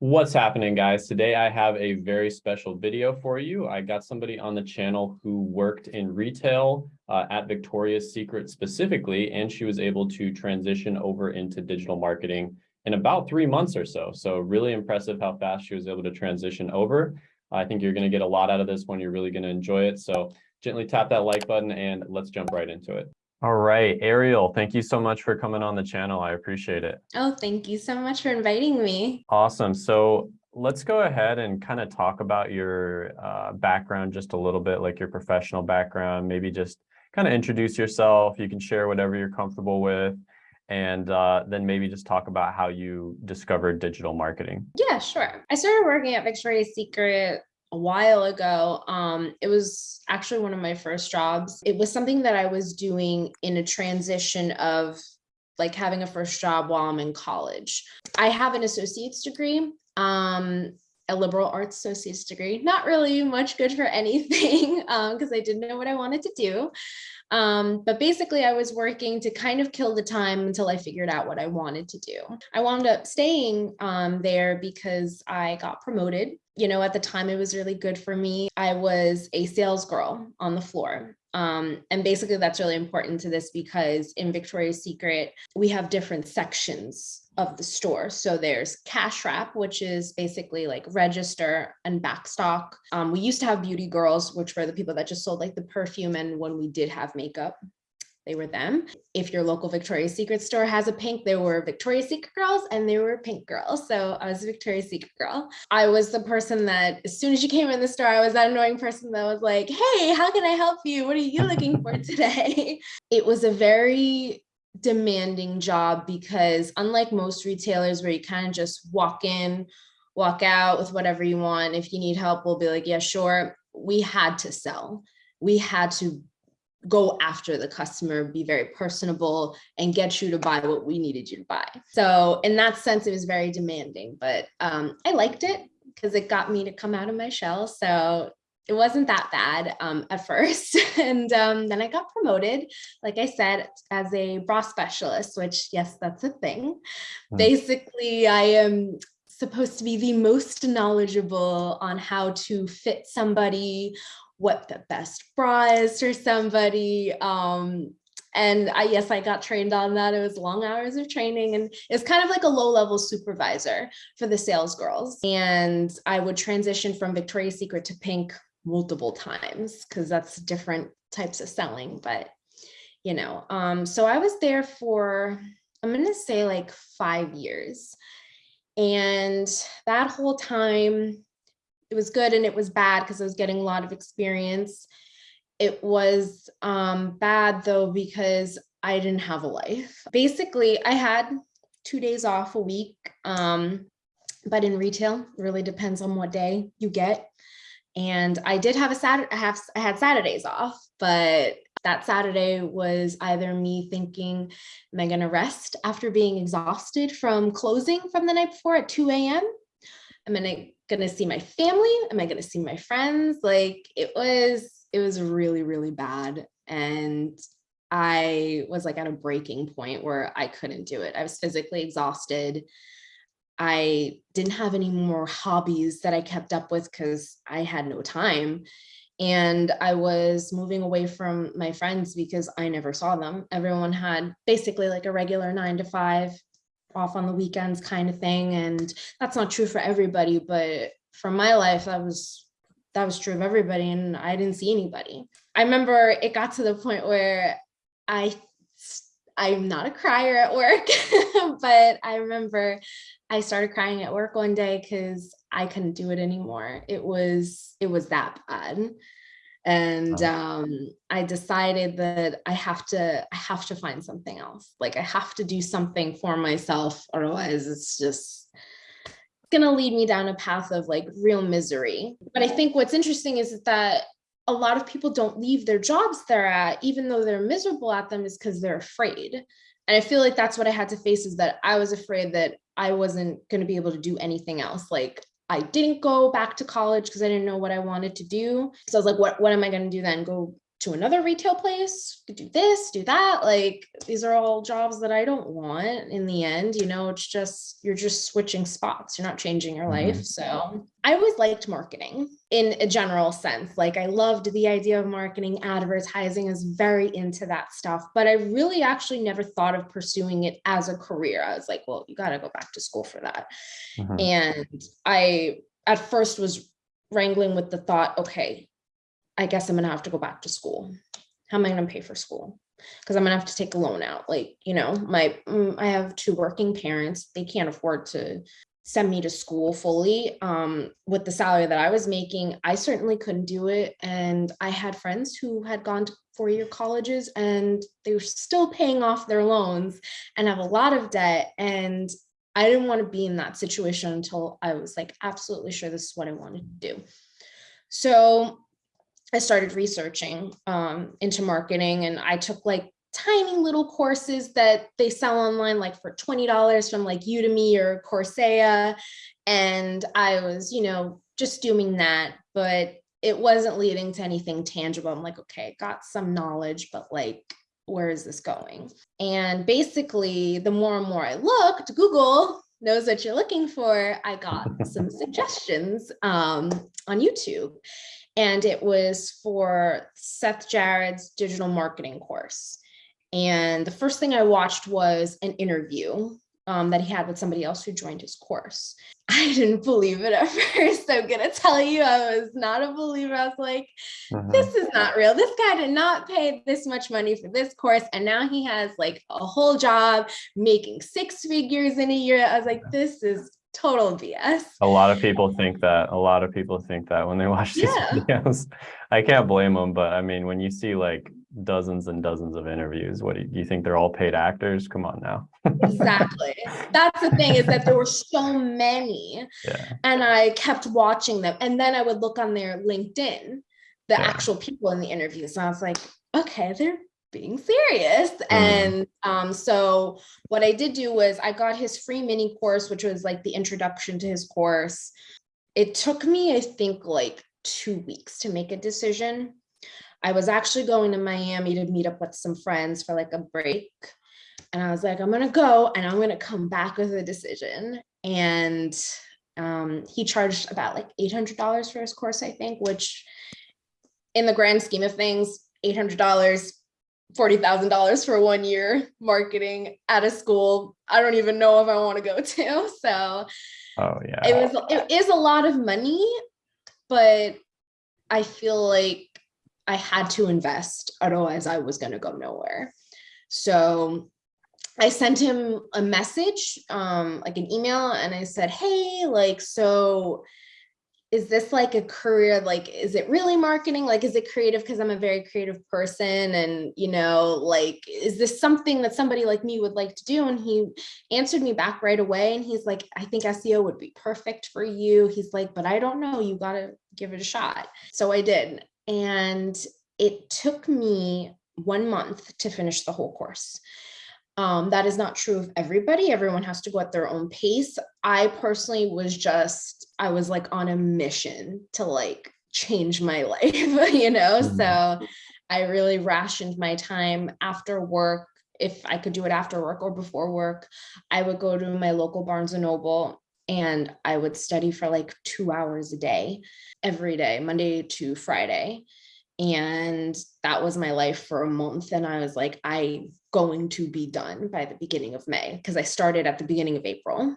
What's happening, guys? Today I have a very special video for you. I got somebody on the channel who worked in retail uh, at Victoria's Secret specifically, and she was able to transition over into digital marketing in about three months or so. So really impressive how fast she was able to transition over. I think you're going to get a lot out of this one. You're really going to enjoy it. So gently tap that like button and let's jump right into it. All right, Ariel, thank you so much for coming on the channel. I appreciate it. Oh, thank you so much for inviting me. Awesome. So let's go ahead and kind of talk about your uh, background just a little bit, like your professional background, maybe just kind of introduce yourself. You can share whatever you're comfortable with and uh, then maybe just talk about how you discovered digital marketing. Yeah, sure. I started working at Victoria's Secret a while ago. Um, it was actually one of my first jobs. It was something that I was doing in a transition of like having a first job while I'm in college. I have an associate's degree, um, a liberal arts associate's degree, not really much good for anything because um, I didn't know what I wanted to do. Um, but basically I was working to kind of kill the time until I figured out what I wanted to do. I wound up staying um, there because I got promoted. You know, at the time it was really good for me. I was a sales girl on the floor. Um, and basically that's really important to this because in Victoria's Secret, we have different sections of the store. So there's cash wrap, which is basically like register and backstock. Um, we used to have beauty girls, which were the people that just sold like the perfume. And when we did have makeup, they were them. If your local Victoria's Secret store has a pink, there were Victoria's Secret girls and there were pink girls. So I was a Victoria's Secret girl. I was the person that as soon as you came in the store, I was that annoying person that was like, hey, how can I help you? What are you looking for today? it was a very demanding job because unlike most retailers where you kind of just walk in, walk out with whatever you want. If you need help, we'll be like, yeah, sure. We had to sell. We had to go after the customer, be very personable and get you to buy what we needed you to buy. So in that sense, it was very demanding, but um, I liked it because it got me to come out of my shell. So it wasn't that bad um, at first. and um, then I got promoted, like I said, as a bra specialist, which yes, that's a thing. Mm. Basically, I am supposed to be the most knowledgeable on how to fit somebody, what the best bra is for somebody. Um, and I, yes, I got trained on that. It was long hours of training and it's kind of like a low level supervisor for the sales girls. And I would transition from Victoria's Secret to Pink multiple times because that's different types of selling but you know um so i was there for i'm gonna say like five years and that whole time it was good and it was bad because i was getting a lot of experience it was um bad though because i didn't have a life basically i had two days off a week um but in retail really depends on what day you get and I did have a Saturday, I, have, I had Saturdays off, but that Saturday was either me thinking, am I gonna rest after being exhausted from closing from the night before at 2 a.m.? Am I gonna see my family? Am I gonna see my friends? Like it was, it was really, really bad. And I was like at a breaking point where I couldn't do it. I was physically exhausted. I didn't have any more hobbies that I kept up with because I had no time. And I was moving away from my friends because I never saw them. Everyone had basically like a regular nine to five off on the weekends kind of thing. And that's not true for everybody, but for my life, that was that was true of everybody and I didn't see anybody. I remember it got to the point where I I'm not a crier at work, but I remember I started crying at work one day because I couldn't do it anymore. It was it was that bad. And um, I decided that I have to I have to find something else. Like I have to do something for myself, otherwise it's just gonna lead me down a path of like real misery. But I think what's interesting is that a lot of people don't leave their jobs they're at, even though they're miserable at them, is because they're afraid. And I feel like that's what I had to face is that I was afraid that I wasn't going to be able to do anything else. Like I didn't go back to college because I didn't know what I wanted to do. So I was like, what, what am I going to do then? Go to another retail place, do this, do that. Like, these are all jobs that I don't want in the end, you know, it's just, you're just switching spots. You're not changing your life. So I always liked marketing in a general sense. Like I loved the idea of marketing, advertising is very into that stuff, but I really actually never thought of pursuing it as a career. I was like, well, you got to go back to school for that. Mhm. And I at first was wrangling with the thought, okay, I guess I'm gonna have to go back to school. How am I gonna pay for school? Because I'm gonna have to take a loan out. Like, you know, my mm, I have two working parents. They can't afford to send me to school fully. Um, with the salary that I was making, I certainly couldn't do it. And I had friends who had gone to four-year colleges and they were still paying off their loans and have a lot of debt. And I didn't want to be in that situation until I was like absolutely sure this is what I wanted to do. So I started researching um, into marketing and I took like tiny little courses that they sell online like for $20 from like Udemy or Coursera. And I was, you know, just doing that, but it wasn't leading to anything tangible. I'm like, okay, got some knowledge, but like, where is this going? And basically, the more and more I looked, Google knows what you're looking for. I got some suggestions um, on YouTube and it was for Seth Jared's digital marketing course. And the first thing I watched was an interview um, that he had with somebody else who joined his course. I didn't believe it at first. I'm gonna tell you, I was not a believer. I was like, Mhm. this is not real. This guy did not pay this much money for this course. And now he has like a whole job making six figures in a year. I was like, this is total BS. A lot of people think um, that. A lot of people think that when they watch these Yeah. videos. I can't blame them, but I mean, when you see like dozens and dozens of interviews, what do you, you think they're all paid actors? Come on now. Exactly. That's the thing is that there were so many Yeah. and I kept watching them. And then I would look on their LinkedIn, the Yeah. actual people in the interviews. And I was like, okay, they're being serious. Mm. And um, so what I did do was I got his free mini course, which was like the introduction to his course. It took me, I think, like two weeks to make a decision. I was actually going to Miami to meet up with some friends for like a break. And I was like, I'm gonna go and I'm gonna come back with a decision. And um, he charged about like $800 for his course, I think, which in the grand scheme of things, $800, $40,000 for one year marketing at a school. I don't even know if I want to go to. So Oh yeah. it was, it is a lot of money, but I feel like I had to invest, otherwise I was gonna go nowhere. So I sent him a message, um, like an email, and I said, hey, like, so is this like a career? Like, is it really marketing? Like, is it creative? Because I'm a very creative person. And, you know, like, is this something that somebody like me would like to do? And he answered me back right away. And he's like, I think SEO would be perfect for you. He's like, but I don't know. You got to give it a shot. So I did. And it took me one month to finish the whole course. Um, that is not true of everybody. Everyone has to go at their own pace. I personally was just, I was like on a mission to like change my life, you know? Mhm. So I really rationed my time after work. If I could do it after work or before work, I would go to my local Barnes and Noble and I would study for like two hours a day, every day, Monday to Friday and that was my life for a month and i was like i going to be done by the beginning of may because i started at the beginning of april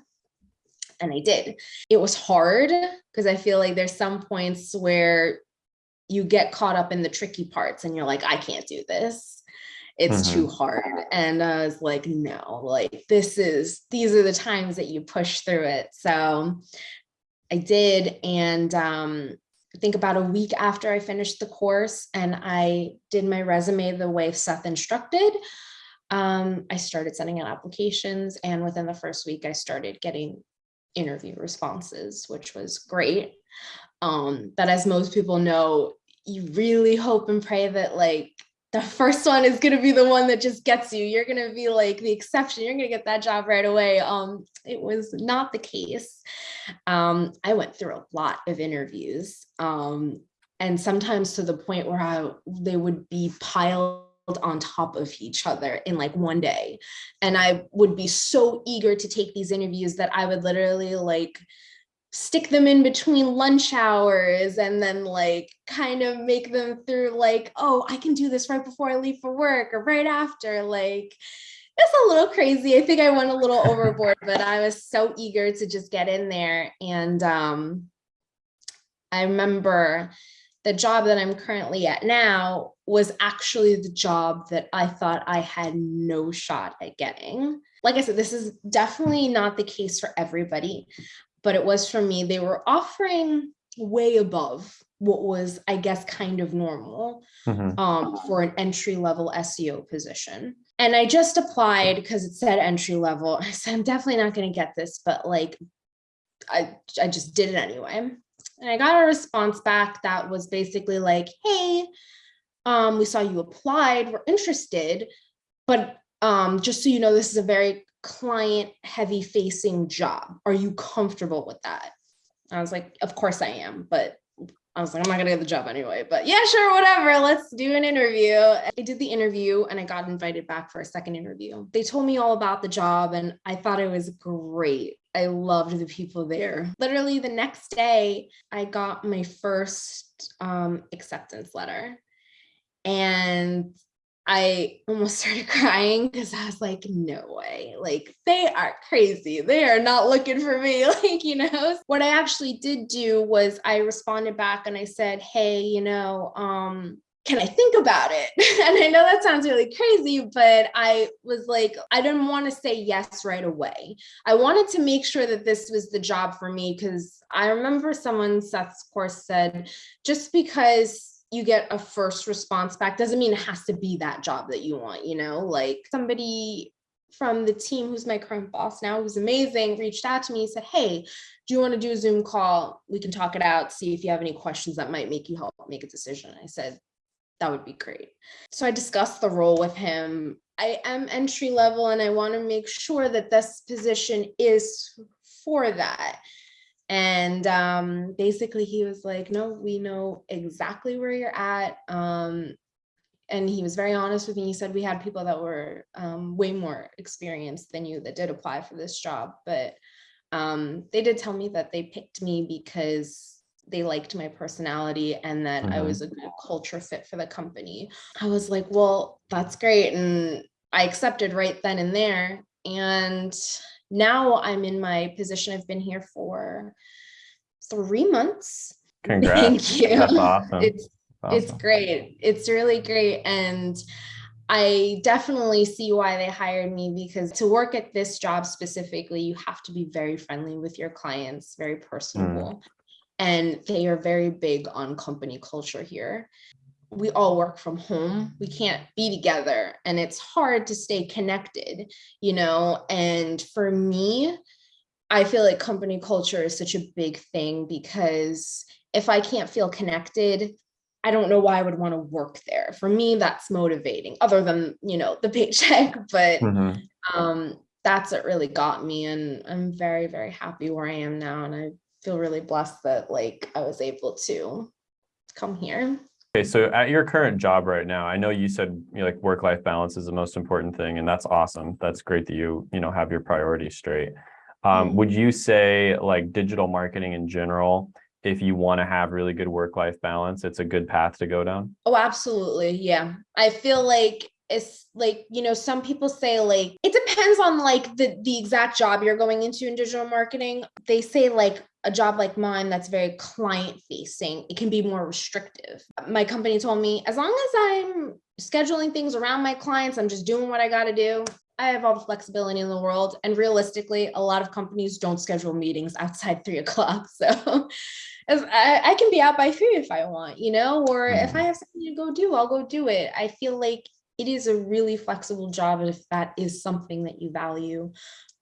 and i did. It was hard because i feel like there's some points where you get caught up in the tricky parts and you're like i can't do this. It's too hard and i was like no like this is these are the times that you push through it. So i did and um I think about a week after I finished the course and I did my resume the way Seth instructed, um, I started sending out applications and within the first week I started getting interview responses, which was great. Um, but as most people know, you really hope and pray that like the first one is going to be the one that just gets you. You're going to be like the exception. You're going to get that job right away. Um, it was not the case. Um, I went through a lot of interviews. Um, and sometimes to the point where I they would be piled on top of each other in like one day. And I would be so eager to take these interviews that I would literally like stick them in between lunch hours and then like kind of make them through like, oh, I can do this right before I leave for work or right after. Like it's a little crazy. I think I went a little overboard, but I was so eager to just get in there. And um, I remember the job that I'm currently at now was actually the job that I thought I had no shot at getting. Like I said, this is definitely not the case for everybody, but it was for me. They were offering way above what was, I guess, kind of normal Mhm. um, for an entry level SEO position. And I just applied because it said entry level. I said, I'm definitely not going to get this, but like, I, I just did it anyway. And I got a response back that was basically like, hey, um, we saw you applied, we're interested, but um, just so you know, this is a very client heavy facing job. Are you comfortable with that? I was like, of course I am, but I was like, I'm not gonna get the job anyway, but yeah, sure, whatever. Let's do an interview. I did the interview and I got invited back for a second interview. They told me all about the job and I thought it was great. I loved the people there. Literally the next day, I got my first um, acceptance letter. And I almost started crying because I was like, no way. Like, they are crazy. They are not looking for me. Like, you know, what I actually did do was I responded back and I said, hey, you know, um, can I think about it? and I know that sounds really crazy, but I was like, I didn't want to say yes right away. I wanted to make sure that this was the job for me because I remember someone, Seth's course said, just because you get a first response back doesn't mean it has to be that job that you want, you know, like somebody from the team who's my current boss now, who's amazing, reached out to me said, Hey, do you want to do a Zoom call? We can talk it out, see if you have any questions that might make you help make a decision. I said, that would be great. So I discussed the role with him. I am entry level and I want to make sure that this position is for that. And um, basically he was like, no, we know exactly where you're at. Um, and he was very honest with me. He said we had people that were um, way more experienced than you that did apply for this job. But um, they did tell me that they picked me because they liked my personality and that I Mhm. was a good culture fit for the company. I was like, well, that's great. And I accepted right then and there. And now I'm in my position. I've been here for three months. Congrats. Thank you. That's awesome. It's it's Awesome. great. It's really great. And I definitely see why they hired me because to work at this job specifically, you have to be very friendly with your clients, very personable. Mm. And they are very big on company culture here. We all work from home. We can't be together and it's hard to stay connected, you know? And for me, I feel like company culture is such a big thing because if I can't feel connected, I don't know why I would want to work there. For me, that's motivating, other than, you know, the paycheck, but Mhm. um, that's what really got me. And I'm very, very happy where I am now. And I feel really blessed that like I was able to come here. Okay, so at your current job right now, I know you said you know, like work-life balance is the most important thing, and that's awesome. That's great that you you know have your priorities straight. Um, Mhm. would you say like digital marketing in general, if you want to have really good work-life balance, it's a good path to go down? Oh, absolutely. Yeah. I feel like it's like, you know, some people say like it depends on like the the exact job you're going into in digital marketing. They say like a job like mine that's very client facing, it can be more restrictive. My company told me as long as I'm scheduling things around my clients, I'm just doing what I got to do. I have all the flexibility in the world. And realistically, a lot of companies don't schedule meetings outside three o'clock. So as I, I can be out by three if I want, you know, or if mm-hmm. I have something to go do, I'll go do it. I feel like it is a really flexible job. If that is something that you value,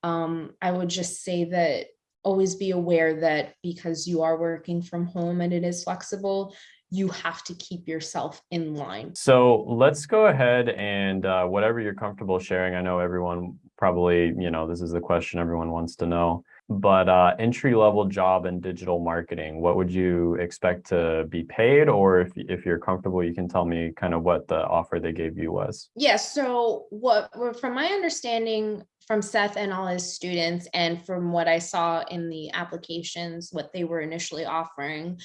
um, I would just say that always be aware that because you are working from home and it is flexible, you have to keep yourself in line. So let's go ahead and uh, whatever you're comfortable sharing. I know everyone probably, you know, this is the question everyone wants to know. But uh, entry level job in digital marketing, what would you expect to be paid? Or if, if you're comfortable, you can tell me kind of what the offer they gave you was. Yeah, so what, from my understanding from Seth and all his students, and from what I saw in the applications, what they were initially offering,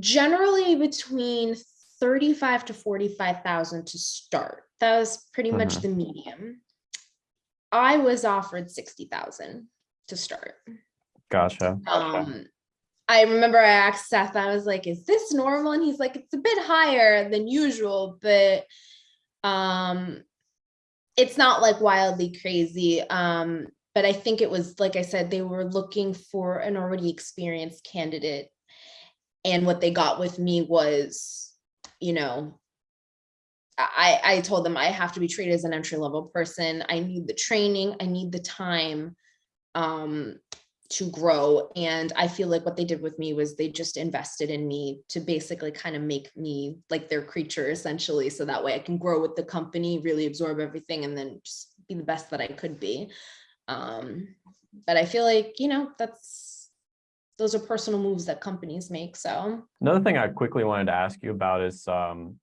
generally between 35 to 45,000 to start. That was pretty much Mhm. the medium. I was offered 60,000 to start. Gotcha. Um, I remember I asked Seth, I was like, is this normal? And he's like, it's a bit higher than usual, but um, it's not like wildly crazy. Um, but I think it was, like I said, they were looking for an already experienced candidate. And what they got with me was, you know, I, I told them I have to be treated as an entry level person. I need the training, I need the time um, to grow. And I feel like what they did with me was they just invested in me to basically kind of make me like their creature essentially. So that way I can grow with the company, really absorb everything and then just be the best that I could be. Um, but I feel like, you know, that's, those are personal moves that companies make. So Another thing I quickly wanted to ask you about is um,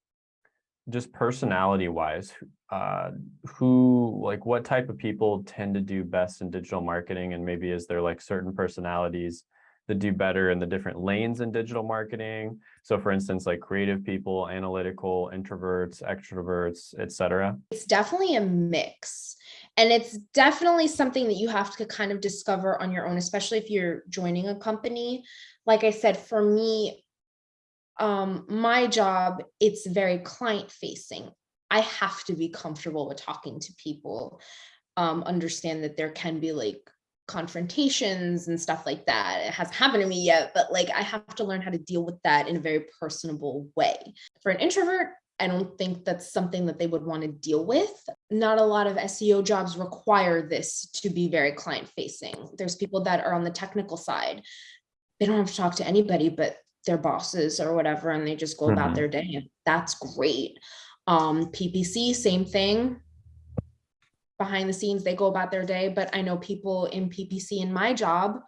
just personality wise, uh, who, like what type of people tend to do best in digital marketing? And maybe is there like certain personalities that do better in the different lanes in digital marketing? So for instance, like creative people, analytical, introverts, extroverts, etc. it's definitely a mix. And it's definitely something that you have to kind of discover on your own, especially if you're joining a company. Like I said, for me, um, my job, it's very client facing. I have to be comfortable with talking to people, um, understand that there can be like confrontations and stuff like that. It hasn't happened to me yet, but like I have to learn how to deal with that in a very personable way. For an introvert, I don't think that's something that they would want to deal with. Not a lot of SEO jobs require this to be very client facing. There's people that are on the technical side. They don't have to talk to anybody but their bosses or whatever, and they just go about Mhm. their day. and That's great. Um, PPC, same thing. Behind the scenes, they go about their day, but I know people in PPC in my job,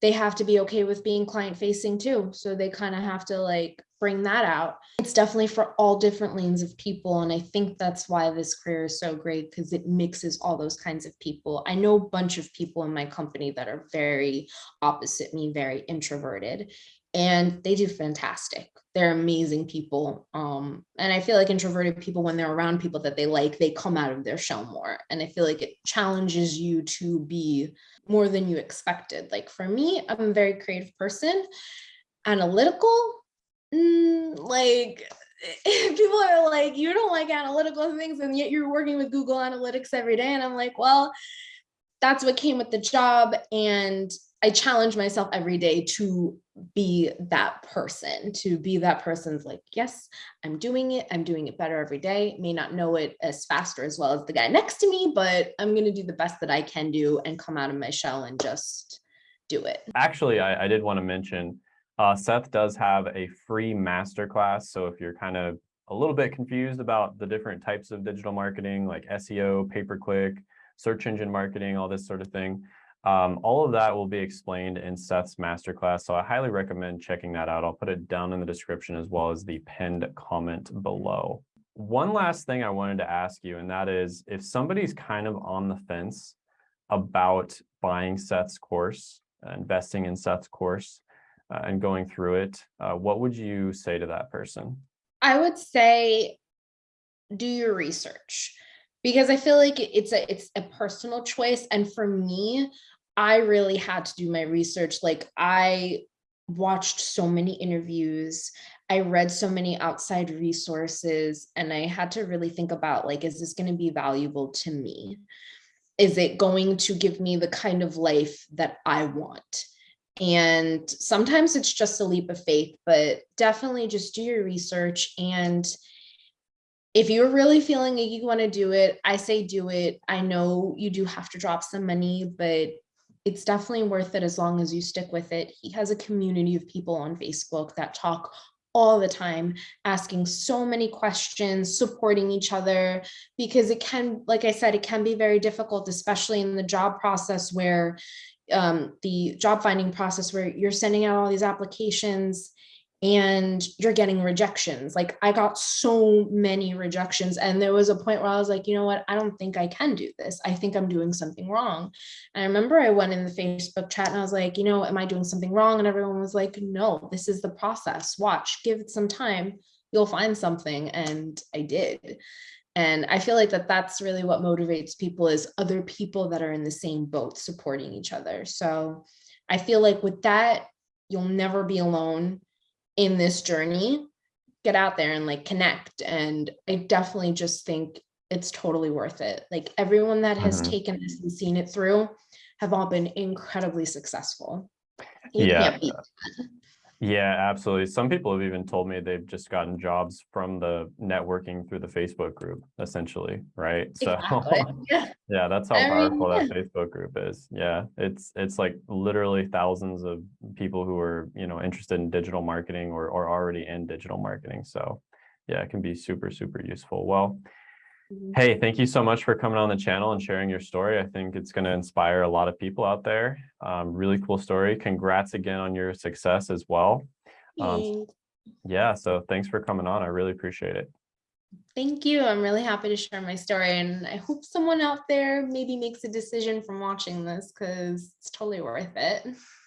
they have to be okay with being client facing too. So they kind of have to like bring that out. It's definitely for all different lanes of people. And I think that's why this career is so great because it mixes all those kinds of people. I know a bunch of people in my company that are very opposite me, very introverted, and they do fantastic. They're amazing people. Um, and I feel like introverted people, when they're around people that they like, they come out of their shell more. And I feel like it challenges you to be more than you expected. Like for me, I'm a very creative person. Analytical, mm, like people are like, you don't like analytical things, and yet you're working with Google Analytics every day. And I'm like, well, that's what came with the job. And I challenge myself every day to be that person, to be that person's like, yes, I'm doing it. I'm doing it better every day. May not know it as fast or as well as the guy next to me, but I'm going to do the best that I can do and come out of my shell and just do it. Actually, I, I did want to mention, uh, Seth does have a free masterclass. So if you're kind of a little bit confused about the different types of digital marketing like SEO, pay-per-click, search engine marketing, all this sort of thing, um, all of that will be explained in Seth's masterclass. So I highly recommend checking that out. I'll put it down in the description as well as the pinned comment below. One last thing I wanted to ask you, and that is if somebody's kind of on the fence about buying Seth's course, investing in Seth's course, uh, and going through it, uh, what would you say to that person? I would say do your research because I feel like it's a it's a personal choice and for me I really had to do my research like I watched so many interviews I read so many outside resources and I had to really think about like is this going to be valuable to me? Is it going to give me the kind of life that I want? And sometimes it's just a leap of faith but definitely just do your research and if you're really feeling like you want to do it i say do it. I know you do have to drop some money but it's definitely worth it as long as you stick with it. He has a community of people on facebook that talk all the time, asking so many questions, supporting each other, because it can, like I said, it can be very difficult, especially in the job process where um, the job finding process where you're sending out all these applications and you're getting rejections. Like I got so many rejections and there was a point where I was like, you know what, I don't think I can do this. I think I'm doing something wrong. And I remember I went in the Facebook chat and I was like, you know, am I doing something wrong? And everyone was like, no, this is the process. Watch, give it some time. You'll find something. And I did. And I feel like that that's really what motivates people is other people that are in the same boat supporting each other. So I feel like with that, you'll never be alone in this journey. Get out there and like connect. And I definitely just think it's totally worth it. Like everyone that has Mhm. taken this and seen it through have all been incredibly successful. You Yeah. Yeah, absolutely. Some people have even told me they've just gotten jobs from the networking through the Facebook group, essentially, right? So Exactly. Yeah. yeah, that's how I mean, powerful that Facebook group is. Yeah, it's it's like literally thousands of people who are, you know, interested in digital marketing or or already in digital marketing. So yeah, it can be super, super useful. Well. Hey, thank you so much for coming on the channel and sharing your story. I think it's going to inspire a lot of people out there. Um, really cool story. Congrats again on your success as well. Um, Yeah, so thanks for coming on. I really appreciate it. Thank you. I'm really happy to share my story and I hope someone out there maybe makes a decision from watching this because it's totally worth it.